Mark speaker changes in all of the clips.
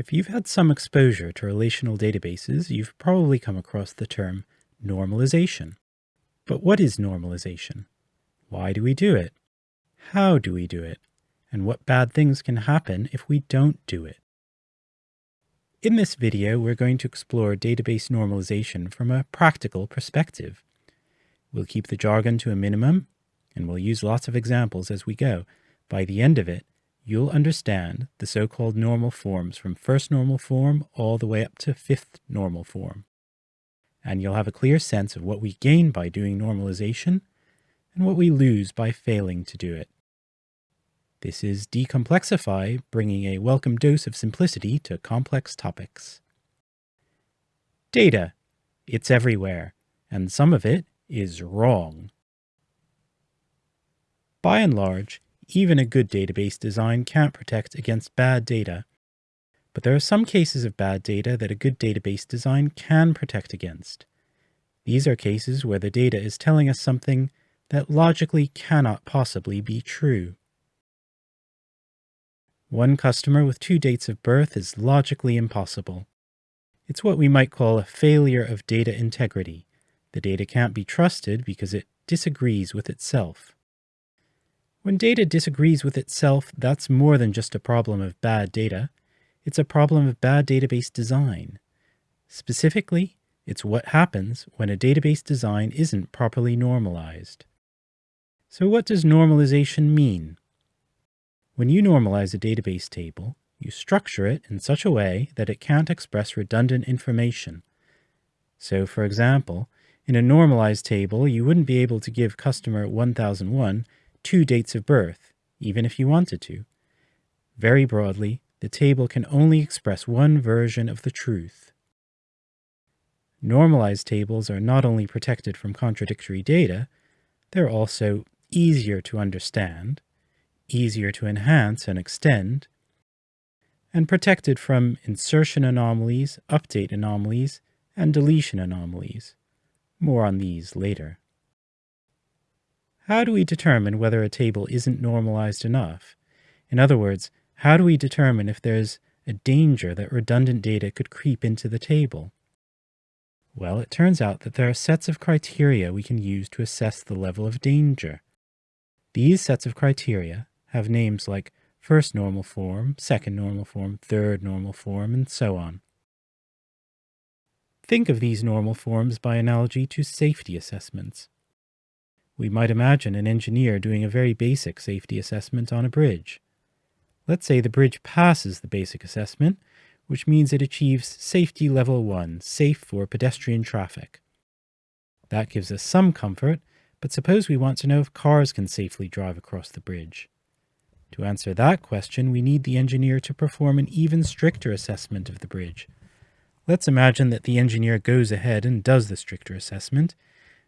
Speaker 1: If you've had some exposure to relational databases, you've probably come across the term normalization. But what is normalization? Why do we do it? How do we do it? And what bad things can happen if we don't do it? In this video, we're going to explore database normalization from a practical perspective. We'll keep the jargon to a minimum, and we'll use lots of examples as we go. By the end of it, you'll understand the so-called normal forms from first normal form all the way up to fifth normal form. And you'll have a clear sense of what we gain by doing normalization and what we lose by failing to do it. This is Decomplexify, bringing a welcome dose of simplicity to complex topics. Data. It's everywhere, and some of it is wrong. By and large, even a good database design can't protect against bad data. But there are some cases of bad data that a good database design can protect against. These are cases where the data is telling us something that logically cannot possibly be true. One customer with two dates of birth is logically impossible. It's what we might call a failure of data integrity. The data can't be trusted because it disagrees with itself. When data disagrees with itself, that's more than just a problem of bad data. It's a problem of bad database design. Specifically, it's what happens when a database design isn't properly normalized. So what does normalization mean? When you normalize a database table, you structure it in such a way that it can't express redundant information. So for example, in a normalized table, you wouldn't be able to give customer 1001 two dates of birth, even if you wanted to. Very broadly, the table can only express one version of the truth. Normalized tables are not only protected from contradictory data, they're also easier to understand, easier to enhance and extend, and protected from insertion anomalies, update anomalies, and deletion anomalies. More on these later. How do we determine whether a table isn't normalized enough? In other words, how do we determine if there's a danger that redundant data could creep into the table? Well, it turns out that there are sets of criteria we can use to assess the level of danger. These sets of criteria have names like first normal form, second normal form, third normal form, and so on. Think of these normal forms by analogy to safety assessments. We might imagine an engineer doing a very basic safety assessment on a bridge. Let's say the bridge passes the basic assessment, which means it achieves safety level 1, safe for pedestrian traffic. That gives us some comfort, but suppose we want to know if cars can safely drive across the bridge. To answer that question, we need the engineer to perform an even stricter assessment of the bridge. Let's imagine that the engineer goes ahead and does the stricter assessment,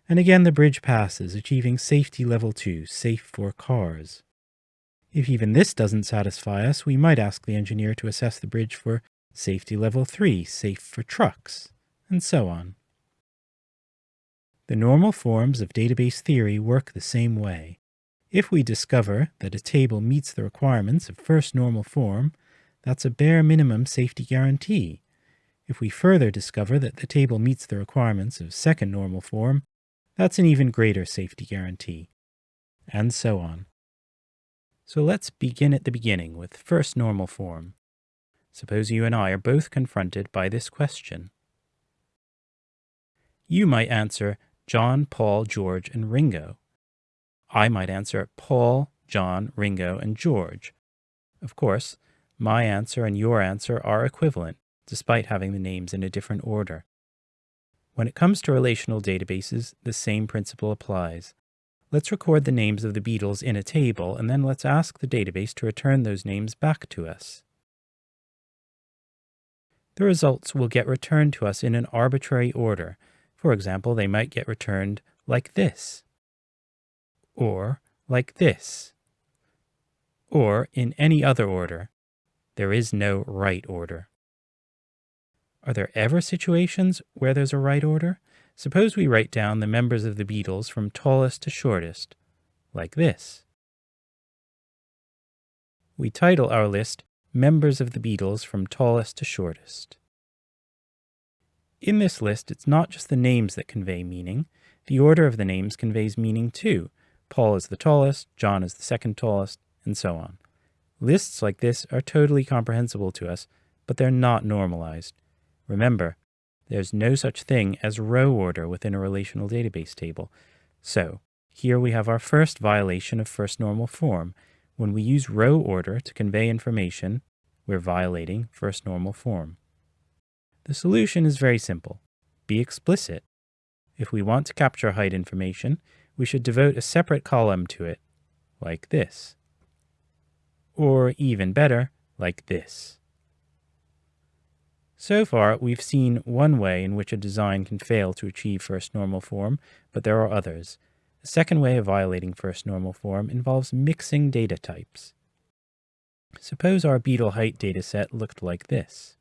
Speaker 1: and again the bridge passes, achieving safety level 2, safe for cars. If even this doesn't satisfy us, we might ask the engineer to assess the bridge for safety level 3, safe for trucks, and so on. The normal forms of database theory work the same way. If we discover that a table meets the requirements of first normal form, that's a bare minimum safety guarantee. If we further discover that the table meets the requirements of second normal form, that's an even greater safety guarantee, and so on. So let's begin at the beginning with first normal form. Suppose you and I are both confronted by this question. You might answer John, Paul, George, and Ringo. I might answer Paul, John, Ringo, and George. Of course, my answer and your answer are equivalent, despite having the names in a different order. When it comes to relational databases, the same principle applies. Let's record the names of the Beatles in a table, and then let's ask the database to return those names back to us. The results will get returned to us in an arbitrary order. For example, they might get returned like this, or like this, or in any other order. There is no right order. Are there ever situations where there's a right order? Suppose we write down the members of the Beatles from tallest to shortest, like this. We title our list members of the Beatles from tallest to shortest. In this list, it's not just the names that convey meaning. The order of the names conveys meaning too. Paul is the tallest, John is the second tallest, and so on. Lists like this are totally comprehensible to us, but they're not normalized. Remember, there's no such thing as row order within a relational database table. So, here we have our first violation of first normal form. When we use row order to convey information, we're violating first normal form. The solution is very simple. Be explicit. If we want to capture height information, we should devote a separate column to it, like this. Or even better, like this. So far, we've seen one way in which a design can fail to achieve first normal form, but there are others. A second way of violating first normal form involves mixing data types. Suppose our Beatle height dataset looked like this.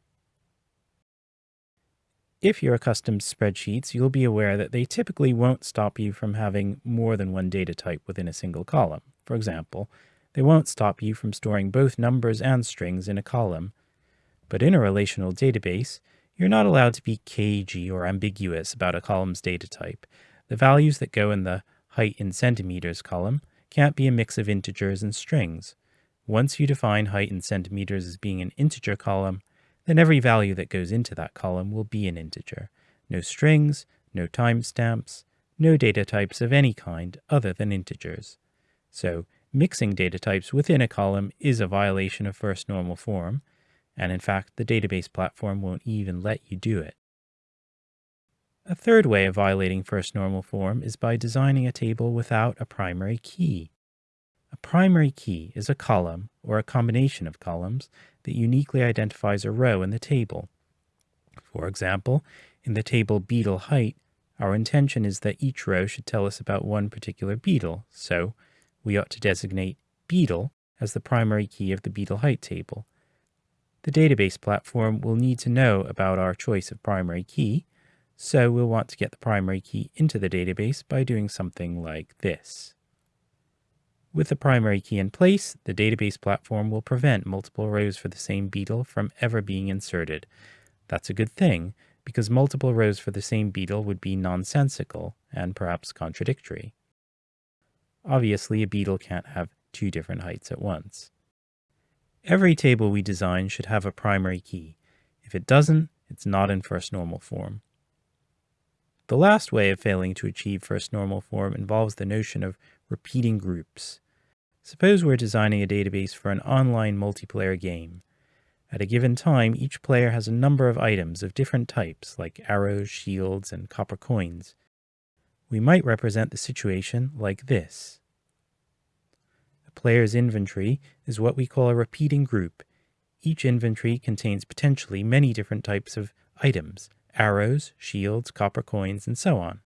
Speaker 1: If you're accustomed to spreadsheets, you'll be aware that they typically won't stop you from having more than one data type within a single column. For example, they won't stop you from storing both numbers and strings in a column. But in a relational database, you're not allowed to be cagey or ambiguous about a column's data type. The values that go in the height in centimeters column can't be a mix of integers and strings. Once you define height in centimeters as being an integer column, then every value that goes into that column will be an integer. No strings, no timestamps, no data types of any kind other than integers. So mixing data types within a column is a violation of first normal form, and in fact the database platform won't even let you do it. A third way of violating first normal form is by designing a table without a primary key. A primary key is a column, or a combination of columns, that uniquely identifies a row in the table. For example, in the table Beatle height, our intention is that each row should tell us about one particular Beatle, so we ought to designate Beatle as the primary key of the Beatle height table. The database platform will need to know about our choice of primary key, so we'll want to get the primary key into the database by doing something like this. With the primary key in place, the database platform will prevent multiple rows for the same Beatle from ever being inserted. That's a good thing, because multiple rows for the same Beatle would be nonsensical and perhaps contradictory. Obviously, a Beatle can't have two different heights at once. Every table we design should have a primary key. If it doesn't, it's not in first normal form. The last way of failing to achieve first normal form involves the notion of repeating groups. Suppose we're designing a database for an online multiplayer game. At a given time, each player has a number of items of different types, like arrows, shields, and copper coins. We might represent the situation like this. A player's inventory is what we call a repeating group. Each inventory contains potentially many different types of items, arrows, shields, copper coins, and so on.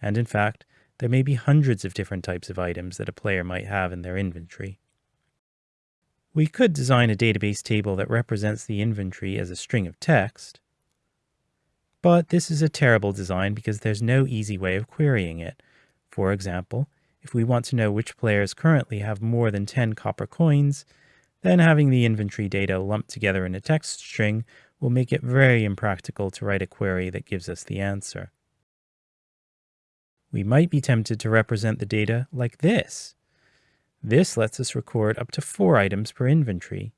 Speaker 1: And in fact, there may be hundreds of different types of items that a player might have in their inventory. We could design a database table that represents the inventory as a string of text, but this is a terrible design because there's no easy way of querying it. For example, if we want to know which players currently have more than 10 copper coins, then having the inventory data lumped together in a text string will make it very impractical to write a query that gives us the answer we might be tempted to represent the data like this. This lets us record up to four items per inventory.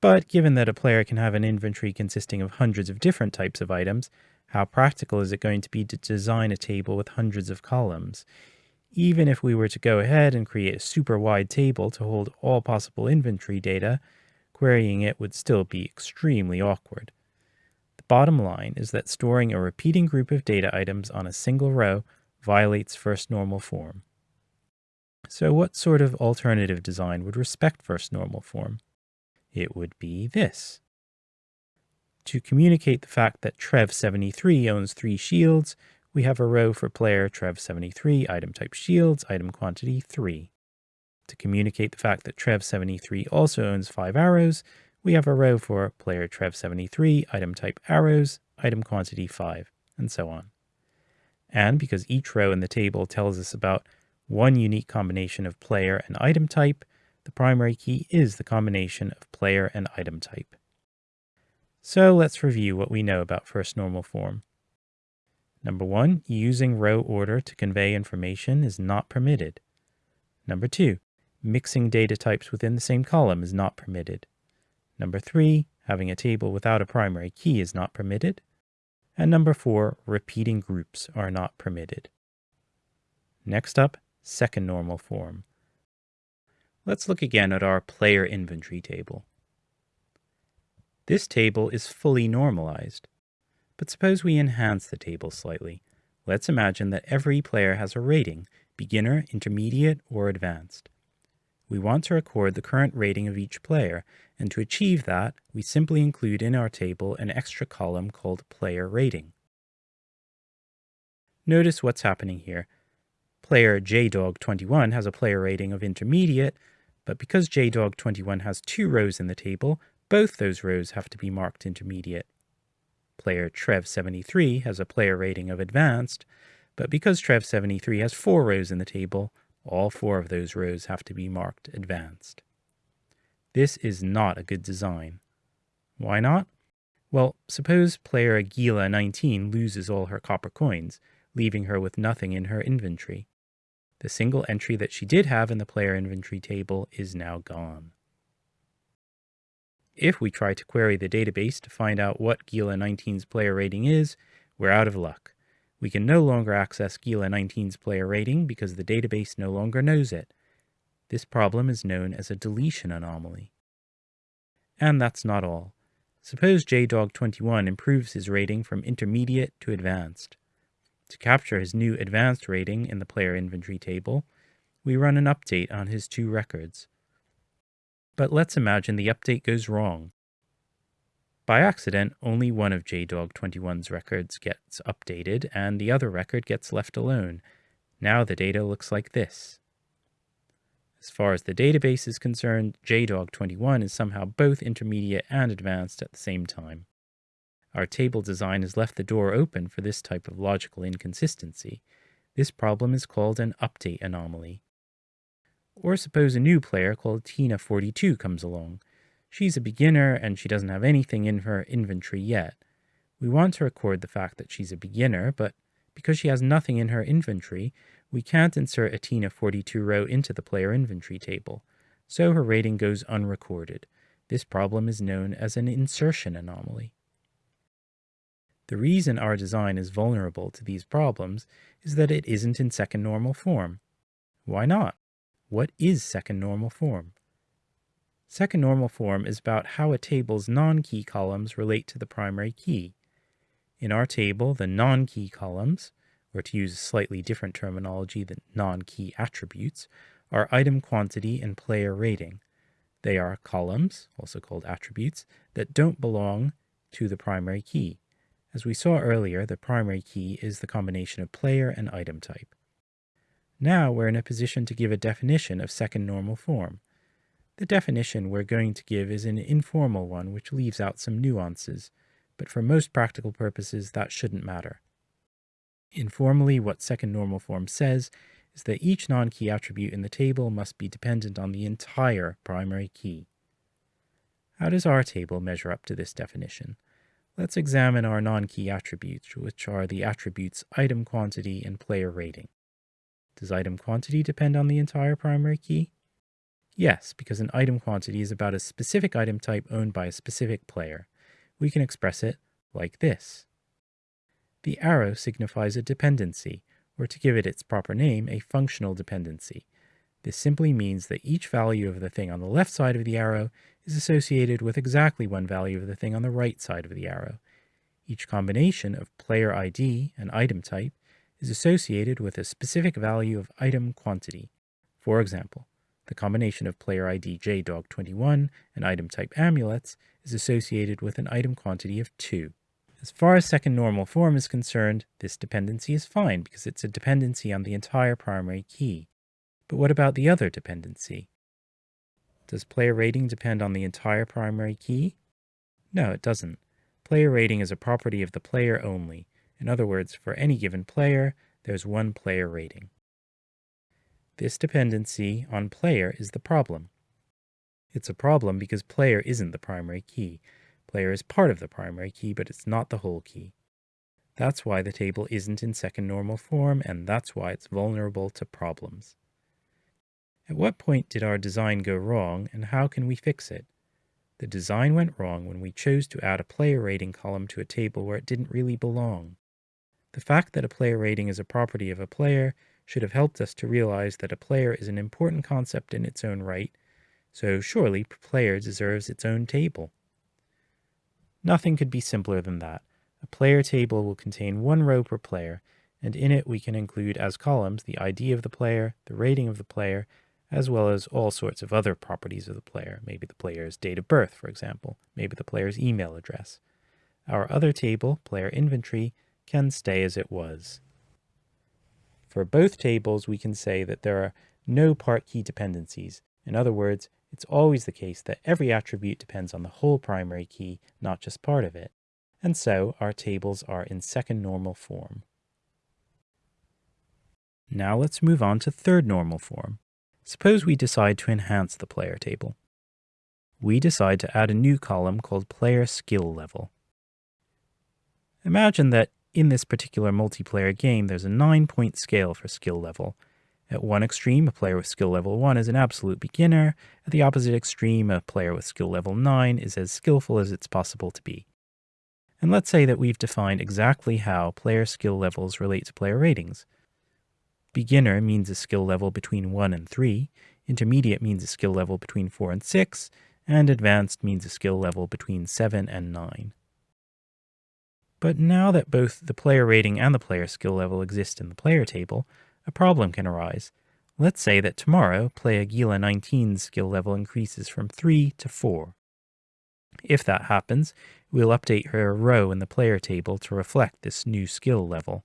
Speaker 1: But given that a player can have an inventory consisting of hundreds of different types of items, how practical is it going to be to design a table with hundreds of columns? Even if we were to go ahead and create a super wide table to hold all possible inventory data, querying it would still be extremely awkward. The bottom line is that storing a repeating group of data items on a single row violates first normal form. So what sort of alternative design would respect first normal form? It would be this. To communicate the fact that Trev73 owns three shields, we have a row for player Trev73, item type shields, item quantity 3. To communicate the fact that Trev73 also owns five arrows, we have a row for player Trev73, item type arrows, item quantity 5, and so on. And because each row in the table tells us about one unique combination of player and item type, the primary key is the combination of player and item type. So let's review what we know about first normal form. Number one, using row order to convey information is not permitted. Number two, mixing data types within the same column is not permitted. Number three, having a table without a primary key is not permitted. And number four, repeating groups are not permitted. Next up, second normal form. Let's look again at our player inventory table. This table is fully normalized. But suppose we enhance the table slightly. Let's imagine that every player has a rating, beginner, intermediate, or advanced. We want to record the current rating of each player, and to achieve that, we simply include in our table an extra column called player rating. Notice what's happening here. Player JDog21 has a player rating of intermediate, but because JDog21 has two rows in the table, both those rows have to be marked intermediate. Player Trev73 has a player rating of advanced, but because Trev73 has four rows in the table, all four of those rows have to be marked advanced. This is not a good design. Why not? Well, suppose player Gila19 loses all her copper coins, leaving her with nothing in her inventory. The single entry that she did have in the player inventory table is now gone. If we try to query the database to find out what Gila19's player rating is, we're out of luck. We can no longer access Gila19's player rating because the database no longer knows it. This problem is known as a deletion anomaly. And that's not all. Suppose JDog21 improves his rating from intermediate to advanced. To capture his new advanced rating in the player inventory table, we run an update on his two records. But let's imagine the update goes wrong. By accident, only one of JDog21's records gets updated and the other record gets left alone. Now the data looks like this. As far as the database is concerned, JDog21 is somehow both intermediate and advanced at the same time. Our table design has left the door open for this type of logical inconsistency. This problem is called an update anomaly. Or suppose a new player called Tina42 comes along. She's a beginner and she doesn't have anything in her inventory yet. We want to record the fact that she's a beginner, but because she has nothing in her inventory, we can't insert a Tina42 row into the player inventory table, so her rating goes unrecorded. This problem is known as an insertion anomaly. The reason our design is vulnerable to these problems is that it isn't in second normal form. Why not? What is second normal form? Second normal form is about how a table's non-key columns relate to the primary key. In our table, the non-key columns, or to use slightly different terminology the non-key attributes, are item quantity and player rating. They are columns, also called attributes, that don't belong to the primary key. As we saw earlier, the primary key is the combination of player and item type. Now we're in a position to give a definition of second normal form. The definition we're going to give is an informal one which leaves out some nuances, but for most practical purposes that shouldn't matter. Informally, what second normal form says is that each non-key attribute in the table must be dependent on the entire primary key. How does our table measure up to this definition? Let's examine our non-key attributes, which are the attributes item quantity and player rating. Does item quantity depend on the entire primary key? Yes, because an item quantity is about a specific item type owned by a specific player. We can express it like this. The arrow signifies a dependency, or to give it its proper name, a functional dependency. This simply means that each value of the thing on the left side of the arrow is associated with exactly one value of the thing on the right side of the arrow. Each combination of player ID and item type is associated with a specific value of item quantity. For example, the combination of player ID JDog21 and item type amulets is associated with an item quantity of 2. As far as second normal form is concerned, this dependency is fine because it's a dependency on the entire primary key. But what about the other dependency? Does player rating depend on the entire primary key? No, it doesn't. Player rating is a property of the player only, in other words, for any given player, there's one player rating. This dependency on player is the problem. It's a problem because player isn't the primary key. Player is part of the primary key, but it's not the whole key. That's why the table isn't in second normal form, and that's why it's vulnerable to problems. At what point did our design go wrong, and how can we fix it? The design went wrong when we chose to add a player rating column to a table where it didn't really belong. The fact that a player rating is a property of a player should have helped us to realize that a player is an important concept in its own right, so surely player deserves its own table. Nothing could be simpler than that. A player table will contain one row per player, and in it we can include as columns the ID of the player, the rating of the player, as well as all sorts of other properties of the player, maybe the player's date of birth, for example, maybe the player's email address. Our other table, player inventory, can stay as it was. For both tables, we can say that there are no part key dependencies. In other words, it's always the case that every attribute depends on the whole primary key, not just part of it. And so our tables are in second normal form. Now let's move on to third normal form. Suppose we decide to enhance the player table. We decide to add a new column called player skill level. Imagine that in this particular multiplayer game, there's a nine point scale for skill level. At one extreme, a player with skill level 1 is an absolute beginner. At the opposite extreme, a player with skill level 9 is as skillful as it's possible to be. And let's say that we've defined exactly how player skill levels relate to player ratings. Beginner means a skill level between 1 and 3, Intermediate means a skill level between 4 and 6, and Advanced means a skill level between 7 and 9. But now that both the player rating and the player skill level exist in the player table, a problem can arise. Let's say that tomorrow, player Gila 19's skill level increases from 3 to 4. If that happens, we'll update her row in the player table to reflect this new skill level.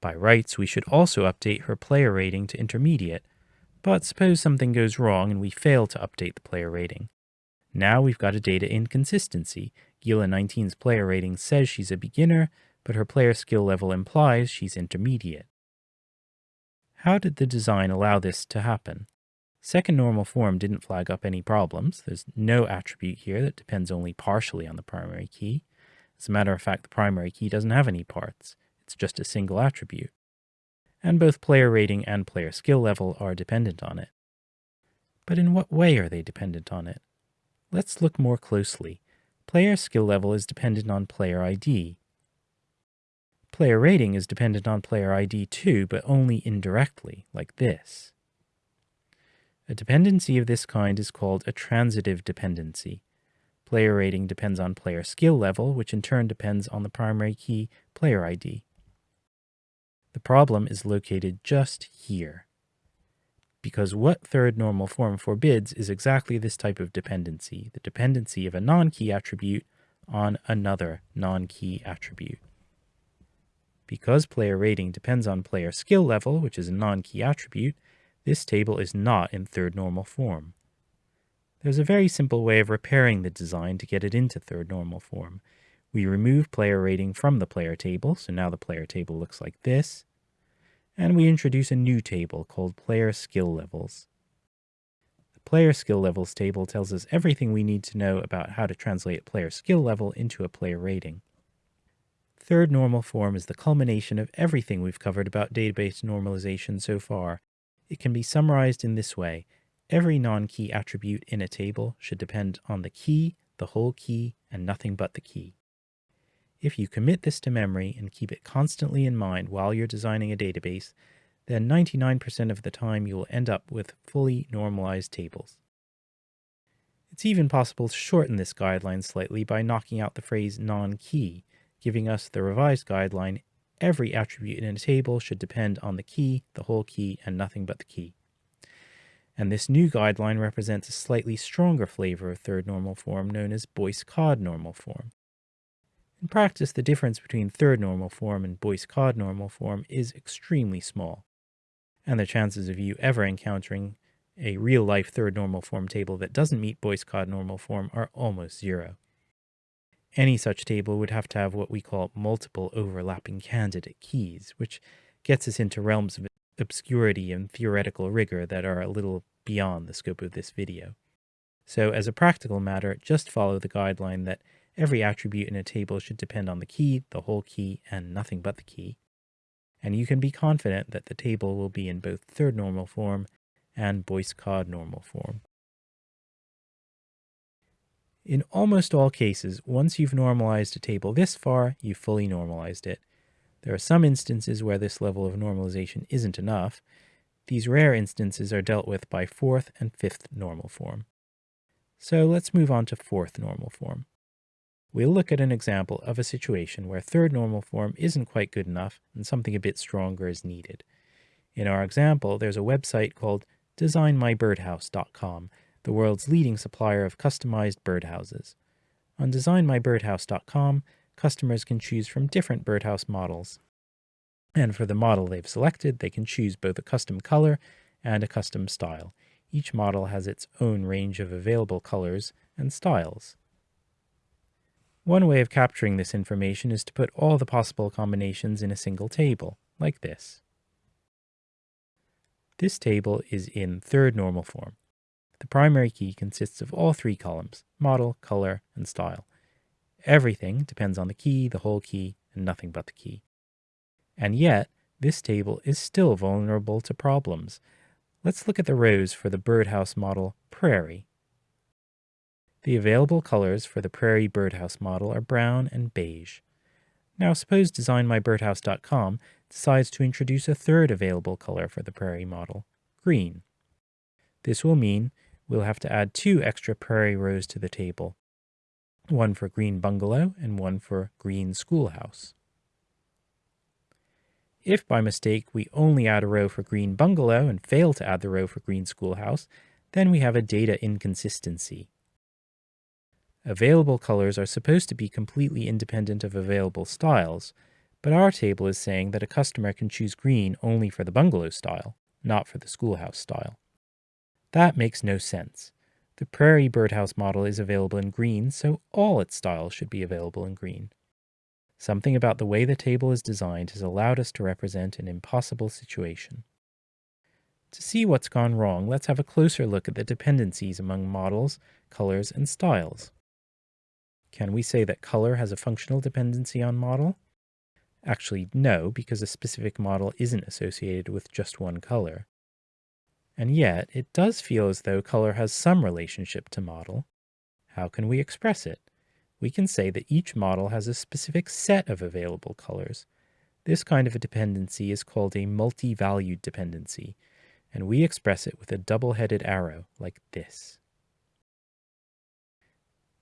Speaker 1: By rights, we should also update her player rating to intermediate, but suppose something goes wrong and we fail to update the player rating. Now we've got a data inconsistency. Gila 19's player rating says she's a beginner, but her player skill level implies she's intermediate. How did the design allow this to happen? Second normal form didn't flag up any problems. There's no attribute here that depends only partially on the primary key. As a matter of fact, the primary key doesn't have any parts. It's just a single attribute. And both player rating and player skill level are dependent on it. But in what way are they dependent on it? Let's look more closely. Player skill level is dependent on player ID. Player rating is dependent on player ID too, but only indirectly, like this. A dependency of this kind is called a transitive dependency. Player rating depends on player skill level, which in turn depends on the primary key player ID. The problem is located just here. Because what third normal form forbids is exactly this type of dependency, the dependency of a non-key attribute on another non-key attribute. Because player rating depends on player skill level, which is a non-key attribute, this table is not in third normal form. There's a very simple way of repairing the design to get it into third normal form. We remove player rating from the player table, so now the player table looks like this. And we introduce a new table called player skill levels. The player skill levels table tells us everything we need to know about how to translate player skill level into a player rating. Third normal form is the culmination of everything we've covered about database normalization so far. It can be summarized in this way. Every non-key attribute in a table should depend on the key, the whole key, and nothing but the key. If you commit this to memory and keep it constantly in mind while you're designing a database, then 99% of the time you will end up with fully normalized tables. It's even possible to shorten this guideline slightly by knocking out the phrase non-key, giving us the revised guideline every attribute in a table should depend on the key, the whole key, and nothing but the key. And this new guideline represents a slightly stronger flavor of third normal form known as Boyce-Codd normal form. In practice, the difference between third normal form and Boyce-Codd normal form is extremely small, and the chances of you ever encountering a real-life third normal form table that doesn't meet Boyce-Codd normal form are almost zero. Any such table would have to have what we call multiple overlapping candidate keys, which gets us into realms of obscurity and theoretical rigor that are a little beyond the scope of this video. So as a practical matter, just follow the guideline that every attribute in a table should depend on the key, the whole key, and nothing but the key. And you can be confident that the table will be in both third normal form and Boyce-Codd normal form. In almost all cases, once you've normalized a table this far, you've fully normalized it. There are some instances where this level of normalization isn't enough. These rare instances are dealt with by fourth and fifth normal form. So let's move on to fourth normal form. We'll look at an example of a situation where third normal form isn't quite good enough and something a bit stronger is needed. In our example, there's a website called designmybirdhouse.com, the world's leading supplier of customized birdhouses. On designmybirdhouse.com, customers can choose from different birdhouse models. And for the model they've selected, they can choose both a custom color and a custom style. Each model has its own range of available colors and styles. One way of capturing this information is to put all the possible combinations in a single table, like this. This table is in third normal form. The primary key consists of all three columns, model, color, and style. Everything depends on the key, the whole key, and nothing but the key. And yet, this table is still vulnerable to problems, Let's look at the rows for the birdhouse model Prairie. The available colors for the Prairie birdhouse model are brown and beige. Now suppose DesignMyBirdhouse.com decides to introduce a third available color for the Prairie model, green. This will mean we'll have to add two extra Prairie rows to the table, one for Green Bungalow and one for Green Schoolhouse. If by mistake we only add a row for green bungalow and fail to add the row for green schoolhouse, then we have a data inconsistency. Available colors are supposed to be completely independent of available styles, but our table is saying that a customer can choose green only for the bungalow style, not for the schoolhouse style. That makes no sense. The prairie birdhouse model is available in green, so all its styles should be available in green. Something about the way the table is designed has allowed us to represent an impossible situation. To see what's gone wrong, let's have a closer look at the dependencies among models, colors, and styles. Can we say that color has a functional dependency on model? Actually, no, because a specific model isn't associated with just one color. And yet, it does feel as though color has some relationship to model. How can we express it? we can say that each model has a specific set of available colors. This kind of a dependency is called a multi-valued dependency, and we express it with a double-headed arrow like this.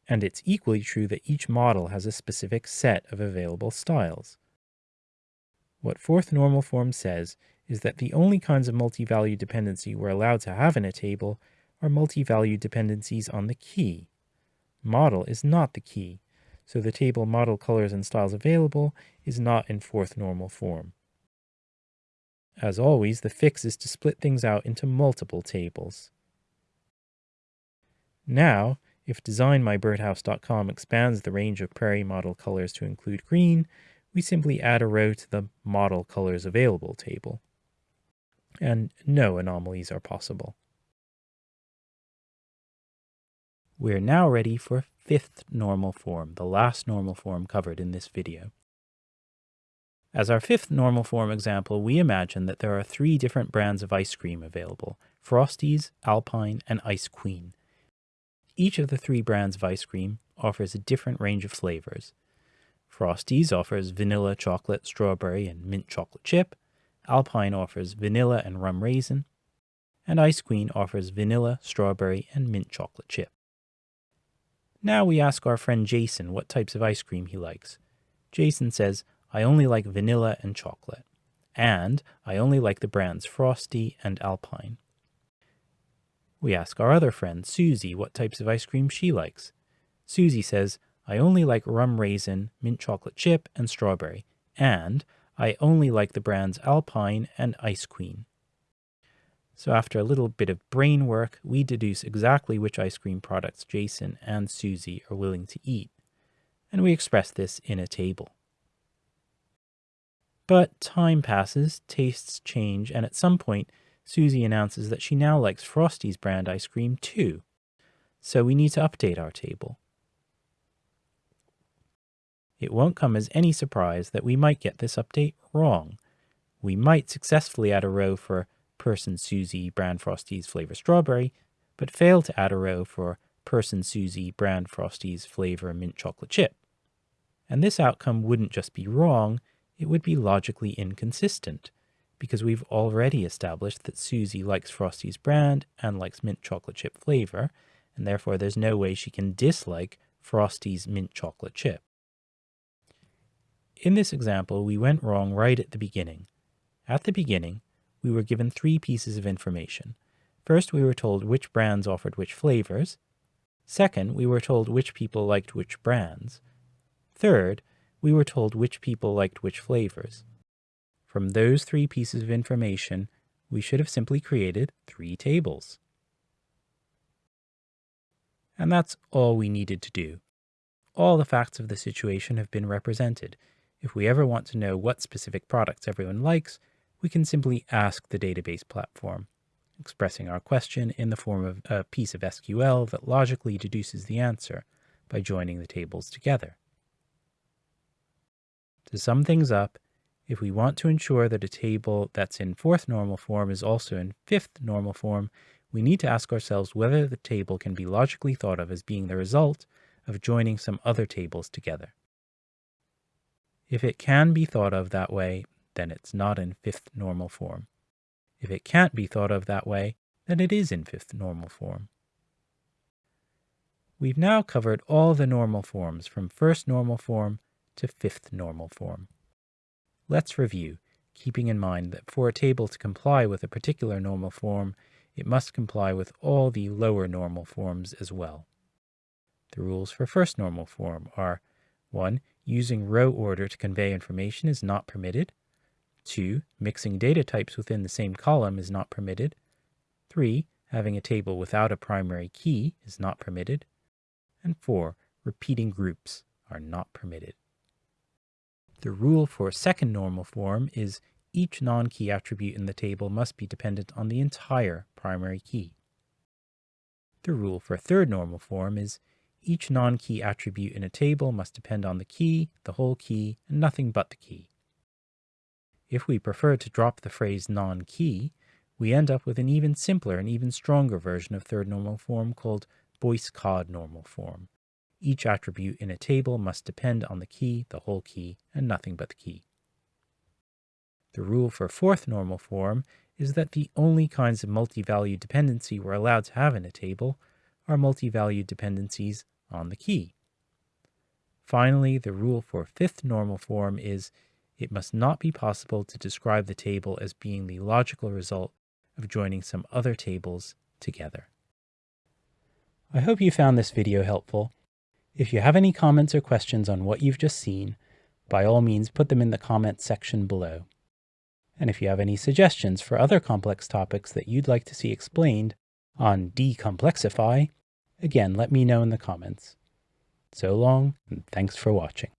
Speaker 1: And it's equally true that each model has a specific set of available styles. What fourth normal form says is that the only kinds of multi-value dependency we're allowed to have in a table are multi-value dependencies on the key model is not the key, so the table model colors and styles available is not in fourth normal form. As always, the fix is to split things out into multiple tables. Now, if DesignMyBirdhouse.com expands the range of prairie model colors to include green, we simply add a row to the Model Colors Available table. And no anomalies are possible. We're now ready for fifth normal form, the last normal form covered in this video. As our fifth normal form example, we imagine that there are three different brands of ice cream available, Frosties, Alpine, and Ice Queen. Each of the three brands of ice cream offers a different range of flavors. Frosties offers vanilla, chocolate, strawberry, and mint chocolate chip. Alpine offers vanilla and rum raisin. And Ice Queen offers vanilla, strawberry, and mint chocolate chip. Now we ask our friend Jason what types of ice cream he likes. Jason says, I only like vanilla and chocolate. And I only like the brands Frosty and Alpine. We ask our other friend, Susie, what types of ice cream she likes. Susie says, I only like rum raisin, mint chocolate chip, and strawberry. And I only like the brands Alpine and Ice Queen. So after a little bit of brain work, we deduce exactly which ice cream products Jason and Susie are willing to eat, and we express this in a table. But time passes, tastes change, and at some point, Susie announces that she now likes Frosty's brand ice cream too. so we need to update our table. It won't come as any surprise that we might get this update wrong. We might successfully add a row for person Susie brand Frosty's flavor strawberry, but fail to add a row for person Susie brand Frosty's flavor mint chocolate chip. And this outcome wouldn't just be wrong, it would be logically inconsistent, because we've already established that Susie likes Frosty's brand and likes mint chocolate chip flavor, and therefore there's no way she can dislike Frosty's mint chocolate chip. In this example, we went wrong right at the beginning. At the beginning, we were given three pieces of information. First, we were told which brands offered which flavors. Second, we were told which people liked which brands. Third, we were told which people liked which flavors. From those three pieces of information, we should have simply created three tables. And that's all we needed to do. All the facts of the situation have been represented. If we ever want to know what specific products everyone likes, we can simply ask the database platform, expressing our question in the form of a piece of SQL that logically deduces the answer by joining the tables together. To sum things up, if we want to ensure that a table that's in fourth normal form is also in fifth normal form, we need to ask ourselves whether the table can be logically thought of as being the result of joining some other tables together. If it can be thought of that way, then it's not in fifth normal form. If it can't be thought of that way, then it is in fifth normal form. We've now covered all the normal forms from first normal form to fifth normal form. Let's review, keeping in mind that for a table to comply with a particular normal form, it must comply with all the lower normal forms as well. The rules for first normal form are 1. Using row order to convey information is not permitted. 2. Mixing data types within the same column is not permitted. 3. Having a table without a primary key is not permitted. And 4. Repeating groups are not permitted. The rule for a second normal form is each non-key attribute in the table must be dependent on the entire primary key. The rule for a third normal form is each non-key attribute in a table must depend on the key, the whole key, and nothing but the key. If we prefer to drop the phrase non-key, we end up with an even simpler and even stronger version of third normal form called Boyce-Codd normal form. Each attribute in a table must depend on the key, the whole key, and nothing but the key. The rule for fourth normal form is that the only kinds of multi-valued dependency we're allowed to have in a table are multi-valued dependencies on the key. Finally, the rule for fifth normal form is it must not be possible to describe the table as being the logical result of joining some other tables together. I hope you found this video helpful. If you have any comments or questions on what you've just seen, by all means put them in the comments section below. And if you have any suggestions for other complex topics that you'd like to see explained on Decomplexify, again let me know in the comments. So long, and thanks for watching.